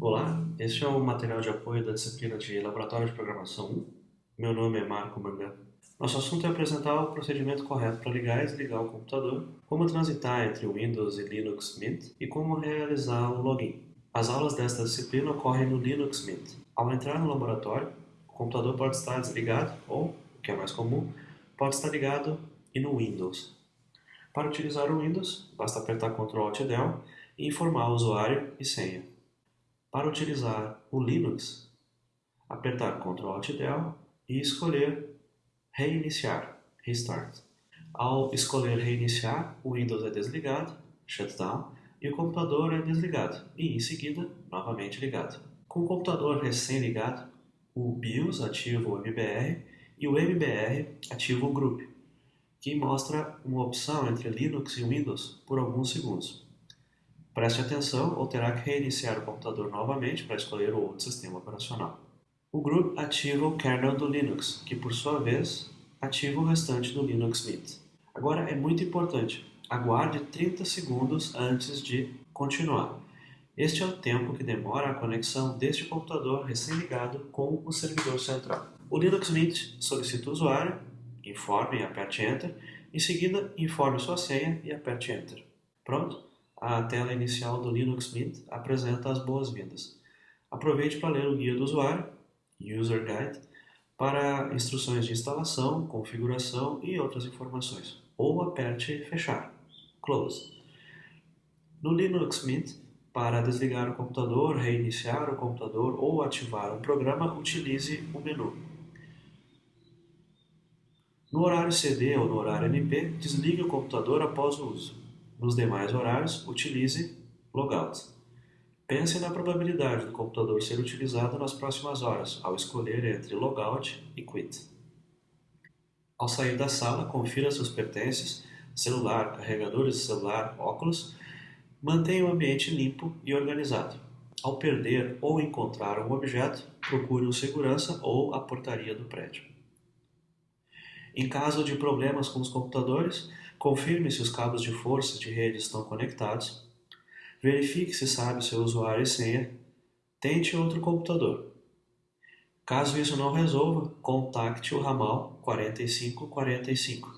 Olá, este é o material de apoio da disciplina de Laboratório de Programação 1. Meu nome é Marco Mangan. Nosso assunto é apresentar o procedimento correto para ligar e desligar o computador, como transitar entre Windows e Linux Mint e como realizar o login. As aulas desta disciplina ocorrem no Linux Mint. Ao entrar no laboratório, o computador pode estar desligado ou, o que é mais comum, pode estar ligado e no Windows. Para utilizar o Windows, basta apertar Ctrl Alt Del e informar o usuário e senha. Para utilizar o Linux, apertar Ctrl Alt Del e escolher Reiniciar, Restart. Ao escolher Reiniciar, o Windows é desligado, Shutdown, e o computador é desligado e, em seguida, novamente ligado. Com o computador recém-ligado, o BIOS ativa o MBR e o MBR ativa o Group, que mostra uma opção entre Linux e Windows por alguns segundos. Preste atenção ou terá que reiniciar o computador novamente para escolher o outro sistema operacional. O Group ativa o kernel do Linux, que por sua vez ativa o restante do Linux Mint. Agora é muito importante, aguarde 30 segundos antes de continuar. Este é o tempo que demora a conexão deste computador recém-ligado com o servidor central. O Linux Mint solicita o usuário informe e aperte Enter. Em seguida, informe sua senha e aperte Enter. Pronto? A tela inicial do Linux Mint apresenta as boas-vindas. Aproveite para ler o guia do usuário, User Guide, para instruções de instalação, configuração e outras informações. Ou aperte Fechar, Close. No Linux Mint, para desligar o computador, reiniciar o computador ou ativar um programa, utilize o menu. No horário CD ou no horário MP, desligue o computador após o uso. Nos demais horários, utilize Logout. Pense na probabilidade do computador ser utilizado nas próximas horas, ao escolher entre Logout e Quit. Ao sair da sala, confira seus pertences, celular, carregadores de celular, óculos. Mantenha o ambiente limpo e organizado. Ao perder ou encontrar um objeto, procure o segurança ou a portaria do prédio. Em caso de problemas com os computadores, confirme se os cabos de força de rede estão conectados, verifique se sabe seu usuário e senha, tente outro computador. Caso isso não resolva, contacte o ramal 4545.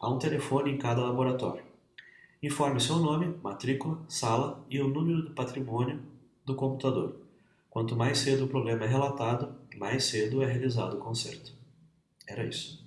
Há um telefone em cada laboratório. Informe seu nome, matrícula, sala e o número do patrimônio do computador. Quanto mais cedo o problema é relatado, mais cedo é realizado o conserto. Era isso.